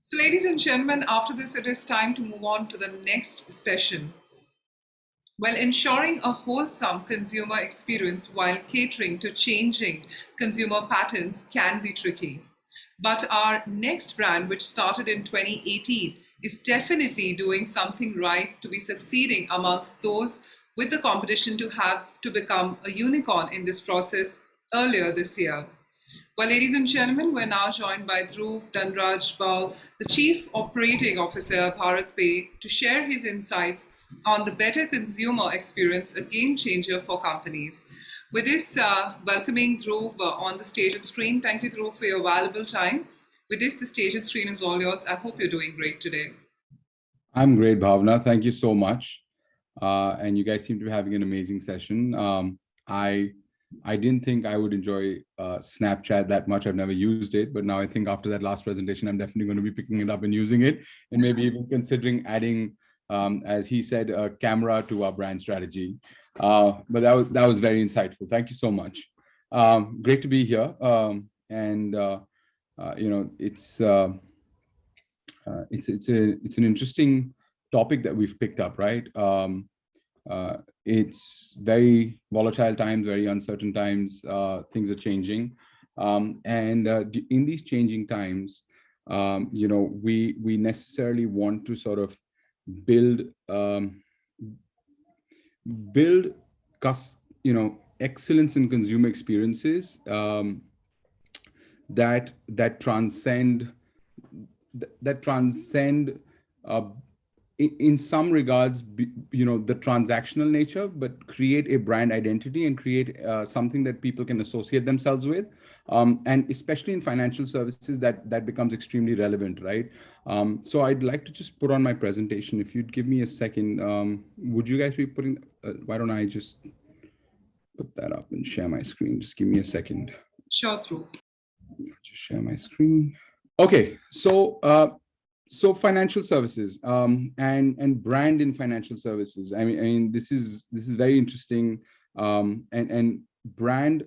So ladies and gentlemen, after this, it is time to move on to the next session. Well, ensuring a wholesome consumer experience while catering to changing consumer patterns can be tricky. But our next brand, which started in 2018, is definitely doing something right to be succeeding amongst those with the competition to have to become a unicorn in this process earlier this year. Well, ladies and gentlemen, we're now joined by Dhruv Dhanraj Bahl, the Chief Operating Officer BharatPe, to share his insights on the better consumer experience, a game changer for companies. With this, uh, welcoming Dhruv uh, on the stage and screen. Thank you, Dhruv, for your valuable time. With this, the stage and screen is all yours. I hope you're doing great today. I'm great, Bhavna. Thank you so much. Uh, and you guys seem to be having an amazing session. Um, I I didn't think I would enjoy uh, Snapchat that much. I've never used it, but now I think after that last presentation, I'm definitely going to be picking it up and using it, and maybe even considering adding, um, as he said, a camera to our brand strategy. Uh, but that was that was very insightful. Thank you so much. Um, great to be here, um, and uh, uh you know it's uh, uh, it's it's a it's an interesting topic that we've picked up, right? Um, uh, it's very volatile times, very uncertain times. Uh, things are changing, um, and uh, in these changing times, um, you know, we we necessarily want to sort of build um, build, you know, excellence in consumer experiences um, that that transcend that transcend in some regards, you know, the transactional nature, but create a brand identity and create uh, something that people can associate themselves with. Um, and especially in financial services, that, that becomes extremely relevant, right? Um, so I'd like to just put on my presentation. If you'd give me a second, um, would you guys be putting, uh, why don't I just put that up and share my screen? Just give me a second. Sure, Dhruv. Just share my screen. Okay, so uh, so financial services um, and and brand in financial services. I mean, I mean this is this is very interesting. Um, and and brand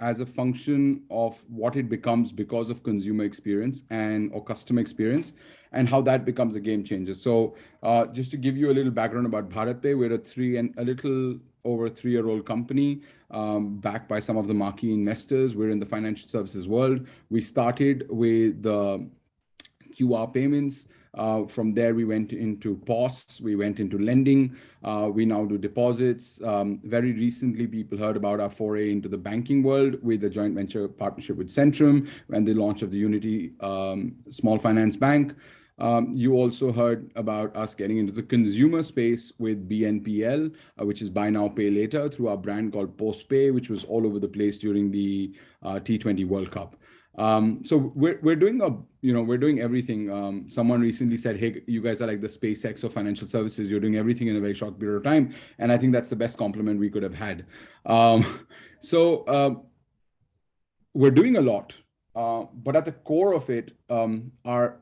as a function of what it becomes because of consumer experience and or customer experience and how that becomes a game changer. So uh, just to give you a little background about BharatPe, we're a three and a little over three-year-old company um, backed by some of the marquee investors. We're in the financial services world. We started with the QR payments. Uh, from there, we went into POS, we went into lending, uh, we now do deposits. Um, very recently, people heard about our foray into the banking world with a joint venture partnership with Centrum and the launch of the Unity um, Small Finance Bank. Um, you also heard about us getting into the consumer space with BNPL, uh, which is buy now, pay later through our brand called PostPe, which was all over the place during the uh, T20 World Cup. Um, so we're, we're doing a, you know, we're doing everything. Um, someone recently said, hey, you guys are like the SpaceX of financial services. You're doing everything in a very short period of time. And I think that's the best compliment we could have had. Um, so uh, we're doing a lot, uh, but at the core of it um, are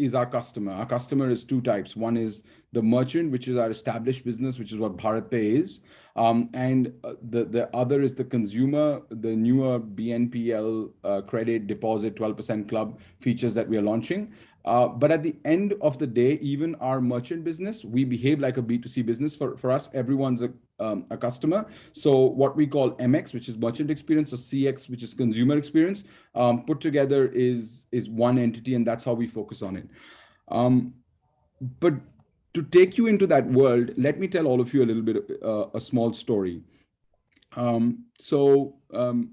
is our customer. Our customer is two types. One is the merchant, which is our established business, which is what BharatPe is. Um, and uh, the, the other is the consumer, the newer BNPL uh, credit deposit 12% club features that we are launching. Uh, but at the end of the day, even our merchant business, we behave like a B2C business. For, for us, everyone's a, um, a customer. So what we call MX, which is merchant experience, or CX, which is consumer experience, um, put together is, is one entity, and that's how we focus on it. Um, but to take you into that world, let me tell all of you a little bit, uh, a small story. Um, so um,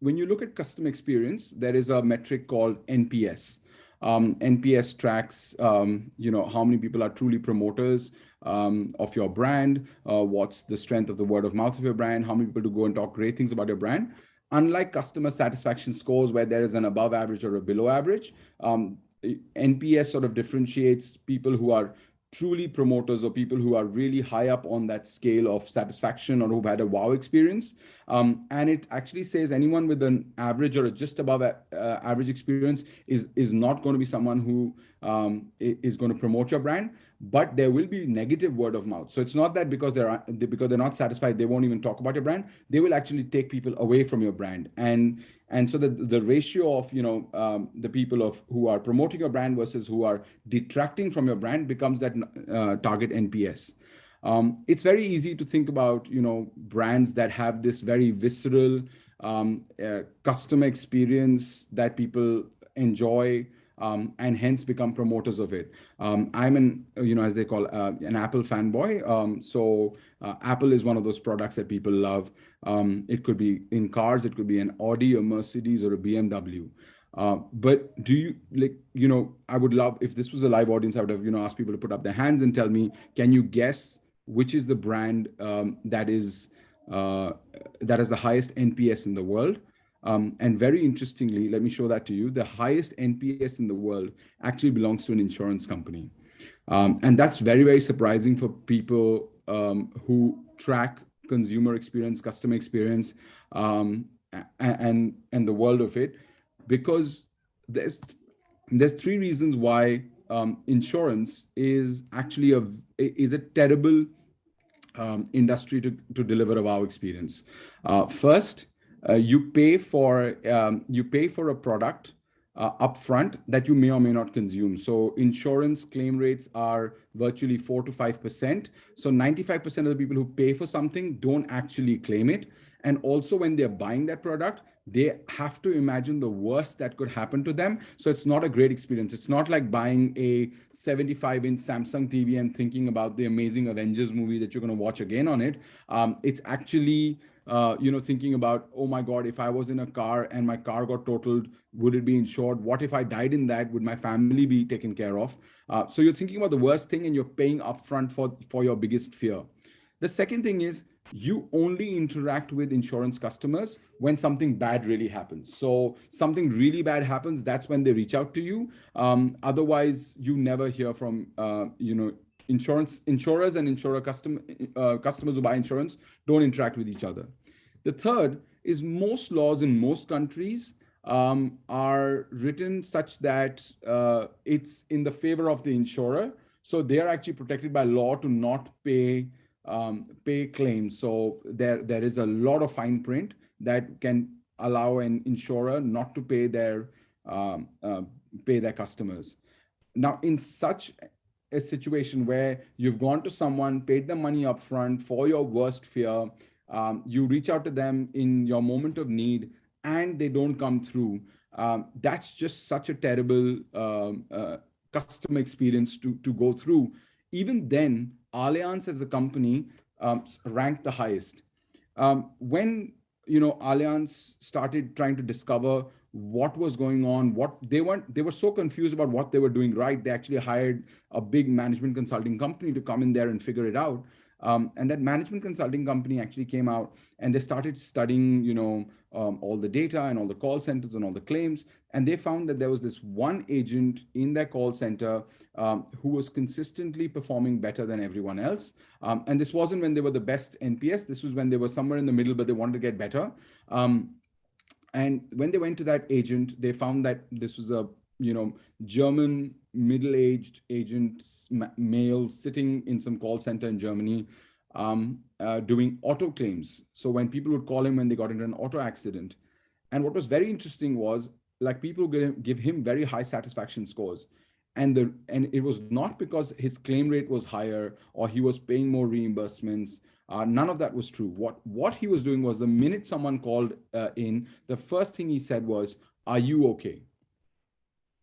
when you look at customer experience, there is a metric called NPS. Um, NPS tracks, um, you know, how many people are truly promoters um, of your brand, uh, what's the strength of the word of mouth of your brand, how many people to go and talk great things about your brand. Unlike customer satisfaction scores where there is an above average or a below average, um, NPS sort of differentiates people who are truly promoters or people who are really high up on that scale of satisfaction or who've had a wow experience. Um, and it actually says anyone with an average or just above uh, average experience is, is not going to be someone who um, is going to promote your brand, but there will be negative word of mouth. So it's not that because they're because they're not satisfied, they won't even talk about your brand. They will actually take people away from your brand. And and so the, the ratio of you know um, the people of who are promoting your brand versus who are detracting from your brand becomes that uh, target nps um, it's very easy to think about you know brands that have this very visceral um, uh, customer experience that people enjoy um, and hence become promoters of it. Um, I'm an, you know, as they call uh, an Apple fanboy. Um, so uh, Apple is one of those products that people love. Um, it could be in cars, it could be an Audi, a Mercedes, or a BMW. Uh, but do you like, you know, I would love if this was a live audience, I would have, you know, asked people to put up their hands and tell me, can you guess which is the brand um, that is uh, that has the highest NPS in the world? Um, and very interestingly, let me show that to you. The highest NPS in the world actually belongs to an insurance company. Um, and that's very, very surprising for people um, who track consumer experience, customer experience, um, and, and the world of it, because there's, there's three reasons why um, insurance is actually a, is a terrible um, industry to, to deliver a wow experience. Uh, first, uh, you pay for um, you pay for a product uh, upfront that you may or may not consume. So insurance claim rates are virtually four to five percent. So 95 percent of the people who pay for something don't actually claim it. And also when they're buying that product, they have to imagine the worst that could happen to them. So it's not a great experience. It's not like buying a 75 inch Samsung TV and thinking about the amazing Avengers movie that you're going to watch again on it. Um, it's actually uh, you know, thinking about, oh my God, if I was in a car and my car got totaled, would it be insured? What if I died in that? Would my family be taken care of? Uh, so you're thinking about the worst thing and you're paying upfront for, for your biggest fear. The second thing is you only interact with insurance customers when something bad really happens. So something really bad happens, that's when they reach out to you. Um, otherwise, you never hear from, uh, you know, insurance insurers and insurer custom, uh, customers who buy insurance don't interact with each other. The third is most laws in most countries um, are written such that uh, it's in the favor of the insurer. So they are actually protected by law to not pay um, pay claims. So there there is a lot of fine print that can allow an insurer not to pay their um, uh, pay their customers. Now, in such a situation where you've gone to someone, paid them money upfront for your worst fear, um, you reach out to them in your moment of need, and they don't come through. Um, that's just such a terrible um, uh, customer experience to, to go through. Even then, Allianz as a company um, ranked the highest. Um, when you know Allianz started trying to discover what was going on what they weren't they were so confused about what they were doing right they actually hired a big management consulting company to come in there and figure it out um, and that management consulting company actually came out and they started studying, you know, um, all the data and all the call centers and all the claims. And they found that there was this one agent in their call center um, who was consistently performing better than everyone else. Um, and this wasn't when they were the best NPS. This was when they were somewhere in the middle, but they wanted to get better. And when they went to that agent, they found that this was a you know, German middle-aged agent male sitting in some call center in Germany um, uh, doing auto claims. So when people would call him when they got into an auto accident. And what was very interesting was like people give him very high satisfaction scores. And, the, and it was not because his claim rate was higher or he was paying more reimbursements. Uh, none of that was true. What, what he was doing was the minute someone called uh, in, the first thing he said was, are you okay?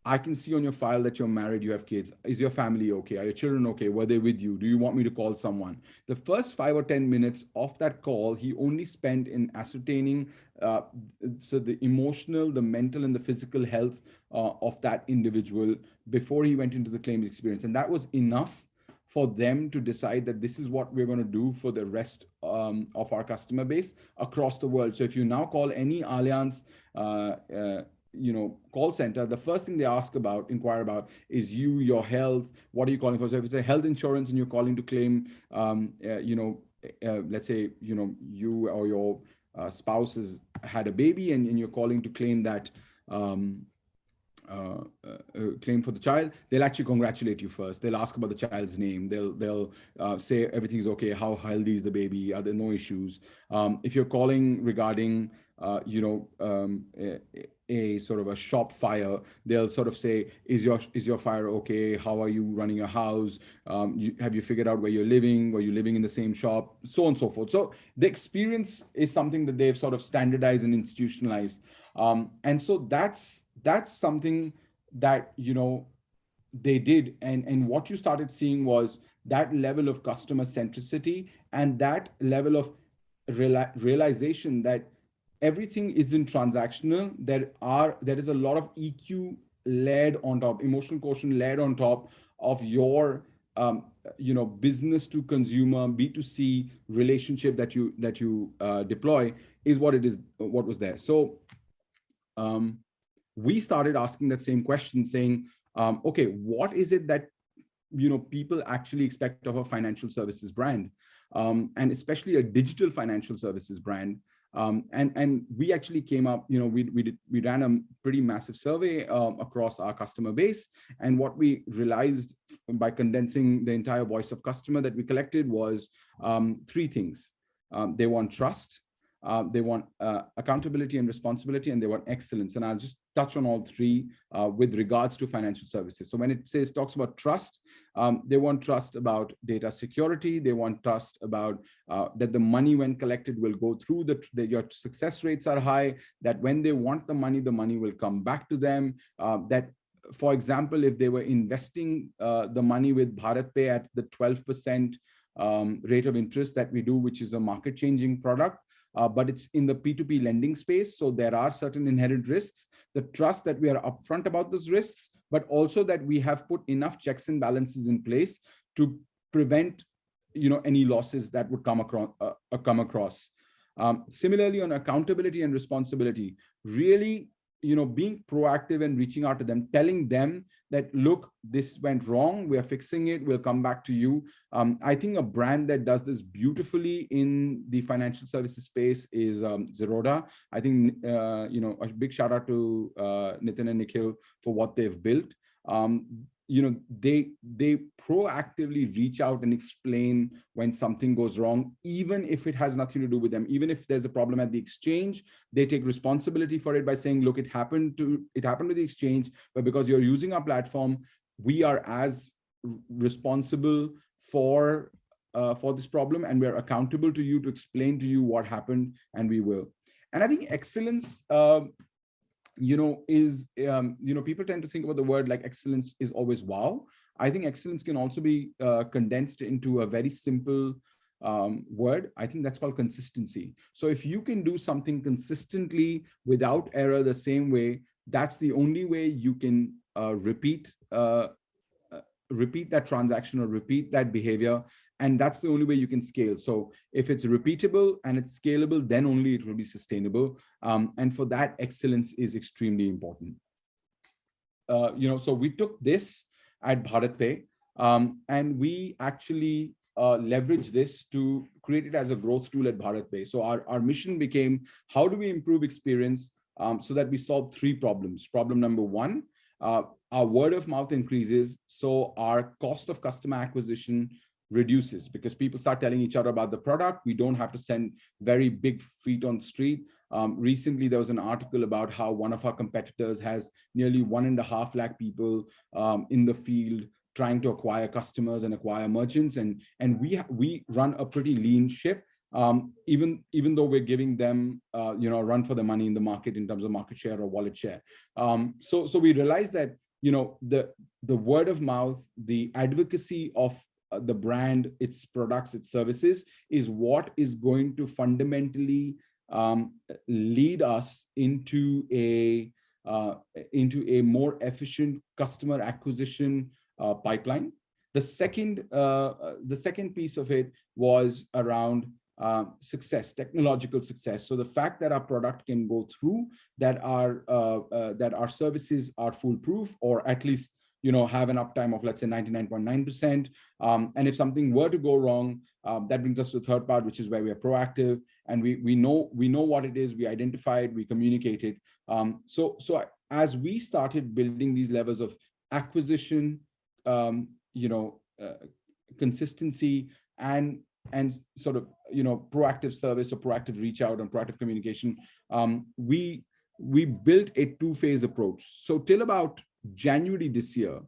I can see on your file that you're married, you have kids. Is your family okay? Are your children okay? Were they with you? Do you want me to call someone? The first five or 10 minutes of that call, he only spent in ascertaining uh, so the emotional, the mental, and the physical health uh, of that individual before he went into the claims experience. And that was enough for them to decide that this is what we're going to do for the rest um, of our customer base across the world. So if you now call any Allianz uh, uh you know, call center, the first thing they ask about, inquire about is you, your health, what are you calling for? So if it's a health insurance and you're calling to claim, um, uh, you know, uh, let's say, you know, you or your uh, spouse has had a baby and, and you're calling to claim that um, uh, uh, claim for the child, they'll actually congratulate you first. They'll ask about the child's name. They'll they'll uh, say everything's okay. How healthy is the baby? Are there no issues? Um, if you're calling regarding uh, you know, um, a, a, sort of a shop fire, they'll sort of say, is your is your fire okay? How are you running your house? Um, you, have you figured out where you're living? Are you living in the same shop? So on and so forth. So the experience is something that they've sort of standardized and institutionalized. Um, and so that's that's something that, you know, they did. And, and what you started seeing was that level of customer centricity and that level of realization that everything isn't transactional. There are there is a lot of EQ led on top, emotional quotient led on top of your um, you know business to consumer B2C relationship that you that you uh, deploy is what it is what was there. So um, we started asking that same question, saying, um, okay, what is it that you know people actually expect of a financial services brand, um, and especially a digital financial services brand? Um, and and we actually came up, you know, we we did we ran a pretty massive survey um, across our customer base, and what we realized by condensing the entire voice of customer that we collected was um, three things. Um, they want trust, uh, they want uh, accountability and responsibility, and they want excellence. And I'll just touch on all three uh, with regards to financial services. So when it says talks about trust, um, they want trust about data security. They want trust about uh, that the money when collected will go through the, the, your success rates are high, that when they want the money, the money will come back to them, uh, that for example, if they were investing uh, the money with BharatPe at the 12% um, rate of interest that we do, which is a market changing product, uh, but it's in the P2P lending space. So there are certain inherent risks, the trust that we are upfront about those risks, but also that we have put enough checks and balances in place to prevent you know, any losses that would come across. Uh, uh come across. Um, similarly, on accountability and responsibility, really you know, being proactive and reaching out to them, telling them that, look, this went wrong, we're fixing it, we'll come back to you. Um, I think a brand that does this beautifully in the financial services space is um, Zerodha. I think, uh, you know, a big shout out to uh, Nitin and Nikhil for what they've built. Um, you know they they proactively reach out and explain when something goes wrong even if it has nothing to do with them. Even if there's a problem at the exchange they take responsibility for it by saying look it happened to it happened with the exchange but because you're using our platform we are as responsible for uh, for this problem and we're accountable to you to explain to you what happened and we will. And i think excellence uh, you know, is, um, you know, people tend to think about the word like excellence is always wow. I think excellence can also be uh, condensed into a very simple um, word. I think that's called consistency. So if you can do something consistently without error the same way, that's the only way you can uh, repeat uh, repeat that transaction or repeat that behavior. And that's the only way you can scale. So if it's repeatable and it's scalable, then only it will be sustainable. Um, and for that, excellence is extremely important. Uh, you know, so we took this at BharatPe um, and we actually uh, leverage this to create it as a growth tool at BharatPe. So our, our mission became, how do we improve experience um, so that we solve three problems? Problem number one, uh, our word of mouth increases, so our cost of customer acquisition reduces because people start telling each other about the product. We don't have to send very big feet on street. Um, recently, there was an article about how one of our competitors has nearly one and a half lakh people um, in the field trying to acquire customers and acquire merchants. And, and we, we run a pretty lean ship um, even even though we're giving them uh, you know run for the money in the market in terms of market share or wallet share. Um, so so we realized that you know the the word of mouth, the advocacy of the brand, its products, its services is what is going to fundamentally um, lead us into a uh, into a more efficient customer acquisition uh, pipeline. The second, uh, uh, the second piece of it was around uh, success, technological success. So the fact that our product can go through, that our uh, uh, that our services are foolproof, or at least you know have an uptime of let's say 99.9%. Um, and if something were to go wrong, um, that brings us to the third part, which is where we are proactive and we we know we know what it is, we identify it, we communicate it. Um, so so as we started building these levels of acquisition, um, you know, uh, consistency and and sort of you know proactive service or proactive reach out and proactive communication um, we we built a two-phase approach so till about january this year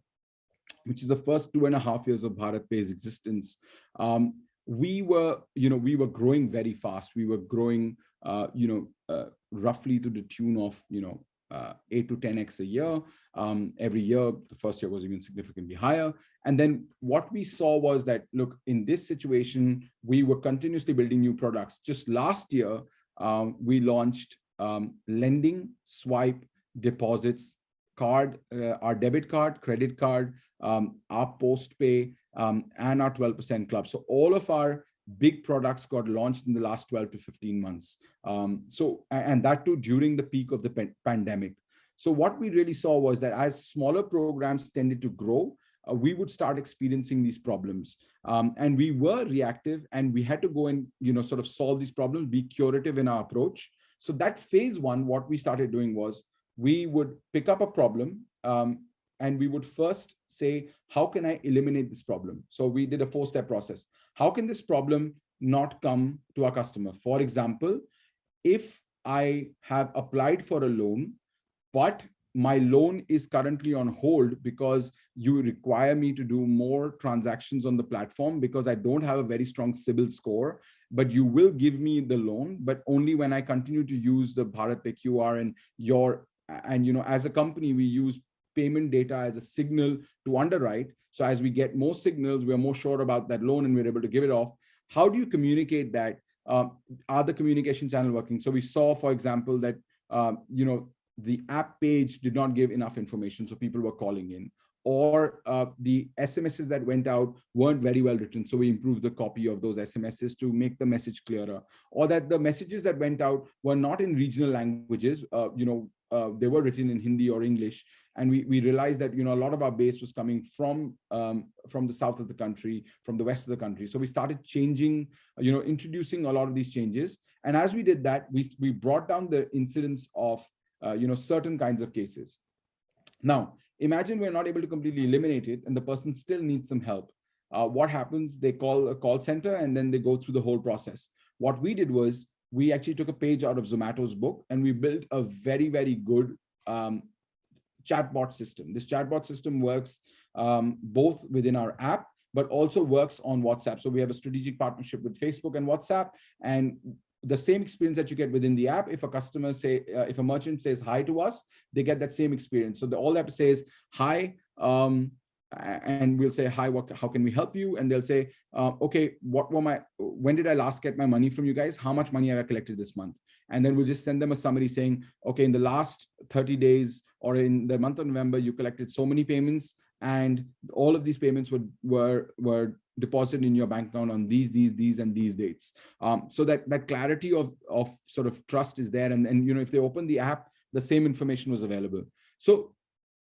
which is the first two and a half years of BharatPe's existence um, we were you know we were growing very fast we were growing uh, you know uh, roughly to the tune of you know uh, 8 to 10x a year. Um, every year, the first year was even significantly higher. And then what we saw was that, look, in this situation, we were continuously building new products. Just last year, um, we launched um, lending, swipe, deposits, card, uh, our debit card, credit card, um, our PostPe, um, and our 12% club. So all of our big products got launched in the last 12 to 15 months. Um, so, and that too during the peak of the pandemic. So what we really saw was that as smaller programs tended to grow, uh, we would start experiencing these problems. Um, and we were reactive and we had to go and, you know, sort of solve these problems, be curative in our approach. So that phase one, what we started doing was we would pick up a problem um, and we would first say, how can I eliminate this problem? So we did a four step process how can this problem not come to our customer? For example, if I have applied for a loan, but my loan is currently on hold because you require me to do more transactions on the platform because I don't have a very strong CIBIL score, but you will give me the loan, but only when I continue to use the Bharat QR and your, and you know, as a company, we use payment data as a signal to underwrite. So as we get more signals, we're more sure about that loan and we're able to give it off. How do you communicate that? Um, are the communication channel working? So we saw, for example, that, um, you know, the app page did not give enough information. So people were calling in or uh, the SMSs that went out weren't very well written. So we improved the copy of those SMSs to make the message clearer or that the messages that went out were not in regional languages. Uh, you know, uh, they were written in Hindi or English. And we, we realized that, you know, a lot of our base was coming from, um, from the south of the country, from the west of the country. So we started changing, you know, introducing a lot of these changes. And as we did that, we, we brought down the incidence of, uh, you know, certain kinds of cases. Now, imagine we're not able to completely eliminate it and the person still needs some help. Uh, what happens? They call a call center and then they go through the whole process. What we did was we actually took a page out of Zomato's book and we built a very, very good um, chatbot system. This chatbot system works um, both within our app, but also works on WhatsApp. So we have a strategic partnership with Facebook and WhatsApp. And the same experience that you get within the app. If a customer say, uh, if a merchant says hi to us, they get that same experience. So the, all they have to say is hi, um, and we'll say, hi, what, how can we help you? And they'll say, uh, okay, what were my, when did I last get my money from you guys? How much money have I collected this month? And then we'll just send them a summary saying, okay, in the last 30 days or in the month of November, you collected so many payments and all of these payments were, were, were deposited in your bank account on these, these, these, and these dates. Um, so that, that clarity of, of sort of trust is there. And, and, you know, if they open the app, the same information was available. So,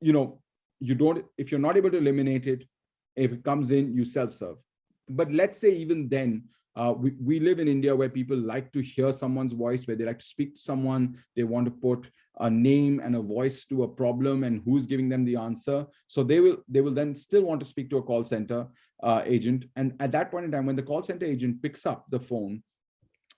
you know, you don't, if you're not able to eliminate it, if it comes in, you self-serve. But let's say even then, uh, we, we live in India where people like to hear someone's voice, where they like to speak to someone, they want to put a name and a voice to a problem and who's giving them the answer. So they will they will then still want to speak to a call center uh, agent. And at that point in time, when the call center agent picks up the phone,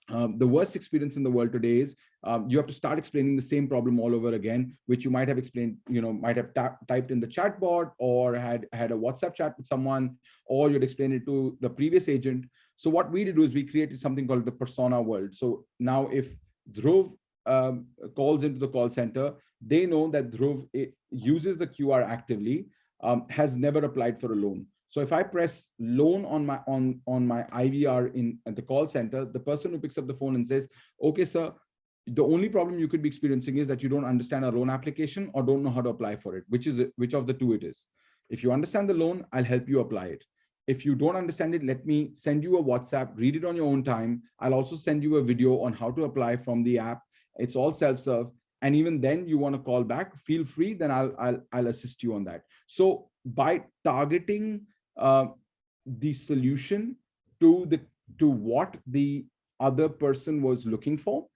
um, the worst experience in the world today is um, you have to start explaining the same problem all over again, which you might have explained, you know, might have typed in the chatbot or had had a WhatsApp chat with someone, or you'd explain it to the previous agent. So what we did was we created something called the persona world. So now if Dhruv um, calls into the call center, they know that Dhruv uses the QR actively, um, has never applied for a loan. So if I press loan on my on on my IVR in at the call center, the person who picks up the phone and says, "Okay, sir, the only problem you could be experiencing is that you don't understand a loan application or don't know how to apply for it. Which is which of the two it is? If you understand the loan, I'll help you apply it. If you don't understand it, let me send you a WhatsApp, read it on your own time. I'll also send you a video on how to apply from the app. It's all self-serve. And even then you want to call back, feel free, then I'll, I'll, I'll assist you on that. So by targeting uh, the solution to the to what the other person was looking for?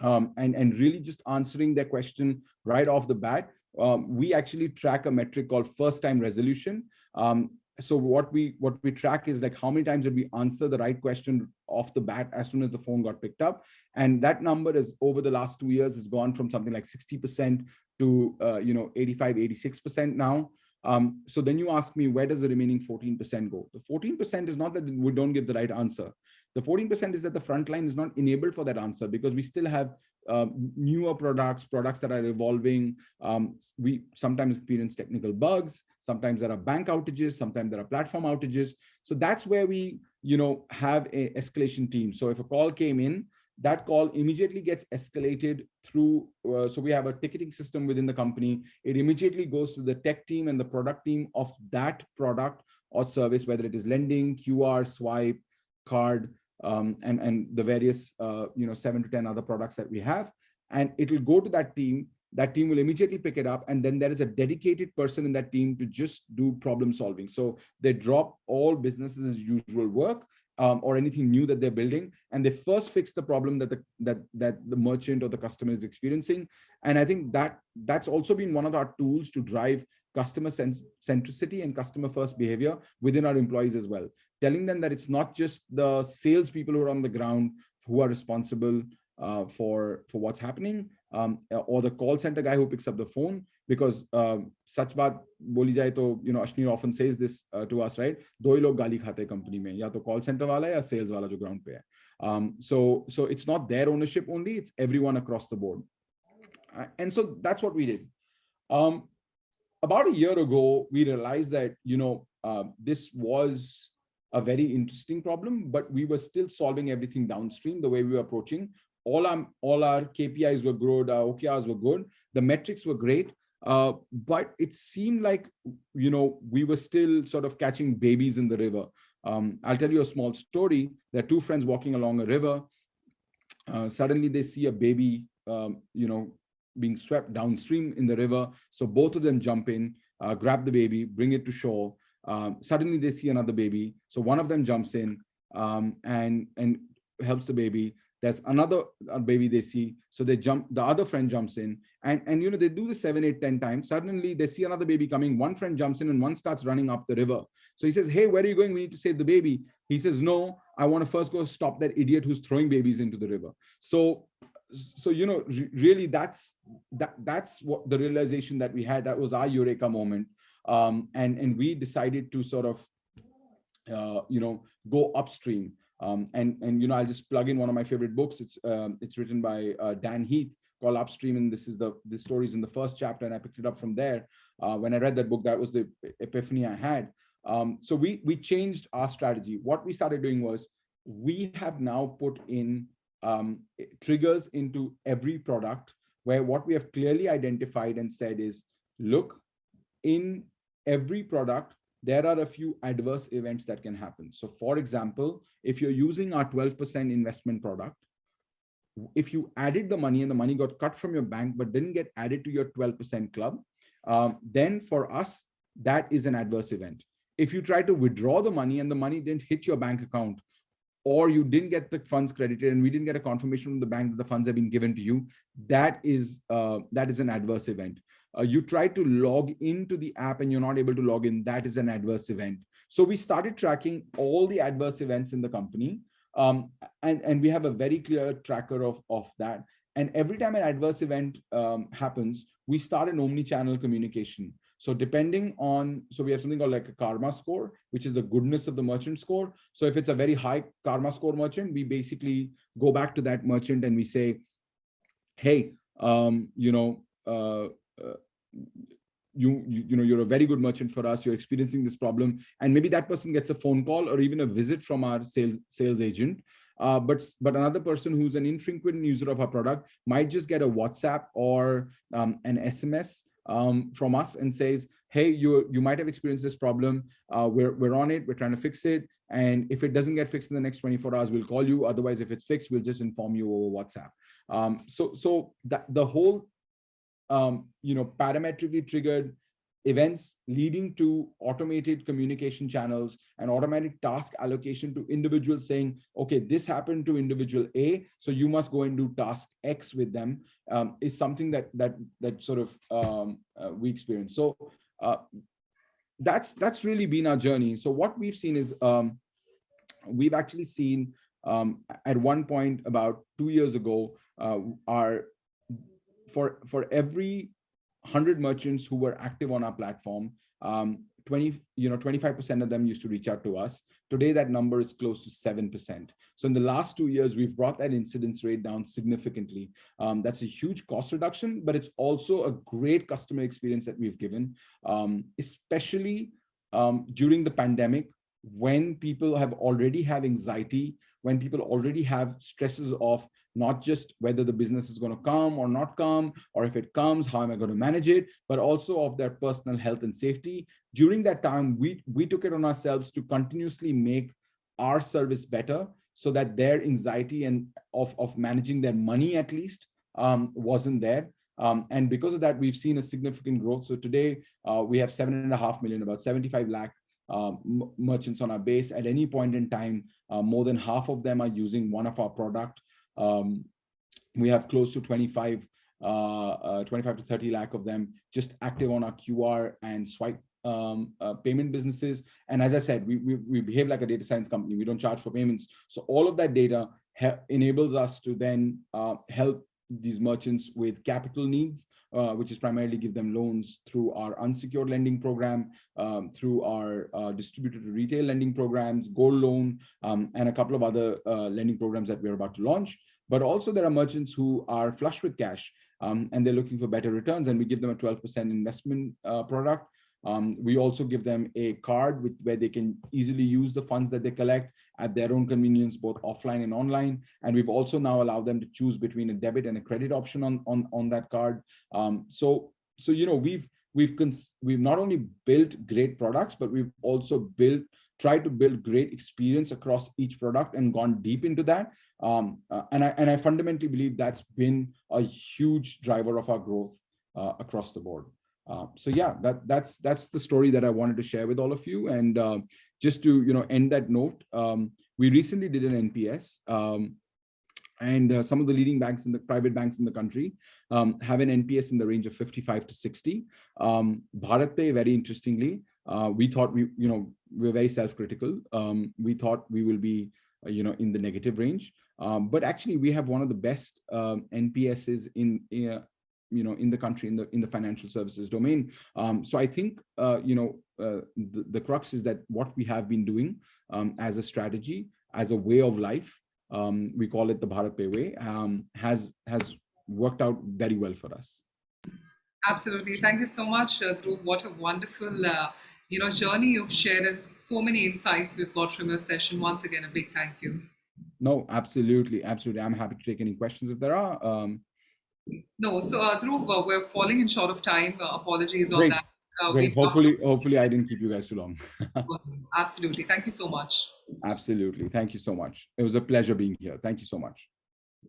Um, and and really just answering their question right off the bat um, we actually track a metric called first time resolution. Um, so what we what we track is like how many times did we answer the right question off the bat as soon as the phone got picked up? And that number is over the last two years has gone from something like 60 percent to uh, you know 85 86 percent now um, so then you ask me where does the remaining 14 percent go the 14 percent is not that we don't give the right answer the 14% is that the front line is not enabled for that answer because we still have um, newer products, products that are evolving. Um, we sometimes experience technical bugs. Sometimes there are bank outages. Sometimes there are platform outages. So that's where we, you know, have a escalation team. So if a call came in, that call immediately gets escalated through. Uh, so we have a ticketing system within the company. It immediately goes to the tech team and the product team of that product or service, whether it is lending, QR, swipe, card, um, and, and the various, uh, you know, seven to 10 other products that we have. And it will go to that team. That team will immediately pick it up. And then there is a dedicated person in that team to just do problem solving. So they drop all businesses as usual work um, or anything new that they're building, and they first fix the problem that the that that the merchant or the customer is experiencing. And I think that that's also been one of our tools to drive customer centricity and customer first behavior within our employees as well telling them that it's not just the salespeople who are on the ground who are responsible uh, for for what's happening um, or the call center guy who picks up the phone because um, such baat boli jaye you know Ashneer often says this uh, to us right? do log gali khate company mein ya to call center wala ya sales wala jo ground pe hai um, so so it's not their ownership only it's everyone across the board. Uh, and so that's what we did. Um, about a year ago we realized that you know uh, this was a very interesting problem, but we were still solving everything downstream the way we were approaching. All our, all our KPIs were good, our OKRs were good, the metrics were great, uh, but it seemed like, you know, we were still sort of catching babies in the river. Um, I'll tell you a small story. There are two friends walking along a river. Uh, suddenly they see a baby, um, you know, being swept downstream in the river. So both of them jump in, uh, grab the baby, bring it to shore. Um, suddenly they see another baby. So one of them jumps in um, and, and helps the baby. There's another uh, baby they see. So they jump, the other friend jumps in and, and, you know, they do this seven, eight, ten times. Suddenly they see another baby coming. One friend jumps in and one starts running up the river. So he says, hey, where are you going? We need to save the baby. He says, no, I want to first go stop that idiot who's throwing babies into the river. So so you know really that's that that's what the realization that we had that was our eureka moment um, and and we decided to sort of uh, you know go upstream um, and and you know I'll just plug in one of my favorite books it's um, it's written by uh, Dan Heath called Upstream and this is the the stories in the first chapter and I picked it up from there uh, when I read that book that was the epiphany I had um, so we we changed our strategy what we started doing was we have now put in um, triggers into every product where what we have clearly identified and said is look in every product, there are a few adverse events that can happen. So for example, if you're using our 12% investment product, if you added the money and the money got cut from your bank, but didn't get added to your 12% club, um, then for us, that is an adverse event. If you try to withdraw the money and the money didn't hit your bank account, or you didn't get the funds credited and we didn't get a confirmation from the bank that the funds have been given to you, that is uh, that is an adverse event uh, you try to log into the app and you're not able to log in, that is an adverse event. So we started tracking all the adverse events in the company. Um, and, and we have a very clear tracker of, of that. And every time an adverse event um, happens, we start an omni-channel communication. So depending on, so we have something called like a karma score, which is the goodness of the merchant score. So if it's a very high karma score merchant, we basically go back to that merchant and we say, hey, um, you know, uh, uh, you, you you know you're a very good merchant for us you're experiencing this problem and maybe that person gets a phone call or even a visit from our sales sales agent. Uh, but but another person who's an infrequent user of our product might just get a whatsapp or um, an sms um, from us and says hey you you might have experienced this problem. Uh, we're we're on it we're trying to fix it and if it doesn't get fixed in the next 24 hours we'll call you. Otherwise if it's fixed we'll just inform you over whatsapp. Um, so so that the whole um, you know, parametrically triggered events leading to automated communication channels and automatic task allocation to individuals saying, okay, this happened to individual A, so you must go and do task X with them um, is something that that that sort of um, uh, we experience. So uh, that's that's really been our journey. So what we've seen is um, we've actually seen um, at one point about two years ago, uh, our for for every 100 merchants who were active on our platform, um, 20, you know, 25% of them used to reach out to us. Today, that number is close to 7%. So in the last two years, we've brought that incidence rate down significantly. Um, that's a huge cost reduction, but it's also a great customer experience that we've given, um, especially um, during the pandemic, when people have already have anxiety, when people already have stresses of not just whether the business is going to come or not come, or if it comes, how am I going to manage it, but also of their personal health and safety. During that time, we, we took it on ourselves to continuously make our service better so that their anxiety and of, of managing their money at least um, wasn't there. Um, and because of that, we've seen a significant growth. So today uh, we have seven and a half million, about 75 lakh uh, merchants on our base. At any point in time, uh, more than half of them are using one of our product. Um, we have close to 25, uh, uh, 25 to 30 lakh of them just active on our QR and swipe um, uh, payment businesses. And as I said, we, we, we, behave like a data science company. We don't charge for payments. So all of that data enables us to then uh, help these merchants with capital needs, uh, which is primarily give them loans through our unsecured lending program, um, through our uh, distributed retail lending programs, gold loan, um, and a couple of other uh, lending programs that we're about to launch. But also there are merchants who are flush with cash um, and they're looking for better returns and we give them a 12% investment uh, product um, we also give them a card with, where they can easily use the funds that they collect at their own convenience, both offline and online. And we've also now allowed them to choose between a debit and a credit option on, on, on that card. Um, so, so, you know, we've, we've, we've not only built great products, but we've also built, tried to build great experience across each product and gone deep into that. Um, uh, and, I, and I fundamentally believe that's been a huge driver of our growth uh, across the board. Uh, so yeah, that that's that's the story that I wanted to share with all of you. And uh, just to you know end that note, um, we recently did an NPS, um, and uh, some of the leading banks in the private banks in the country um, have an NPS in the range of 55 to 60. Um, BharatPe, very interestingly, uh, we thought we you know we are very self-critical. Um, we thought we will be uh, you know in the negative range. Um, but actually, we have one of the best um, NPSs in, in you know in the country in the in the financial services domain. Um, so i think uh, you know uh, the, the crux is that what we have been doing um, as a strategy as a way of life um, we call it the BharatPe way um, has has worked out very well for us. Absolutely. Thank you so much uh, Dhruv. What a wonderful uh, you know journey you've shared and so many insights we've got from your session. Once again a big thank you. No absolutely. Absolutely. I'm happy to take any questions if there are. Um, no, so uh, Dhruv, uh, we're falling in short of time. Uh, apologies Great. on that. Uh, Great. Hopefully, hopefully I didn't keep you guys too long. Absolutely. Thank you so much. Absolutely. Thank you so much. It was a pleasure being here. Thank you so much.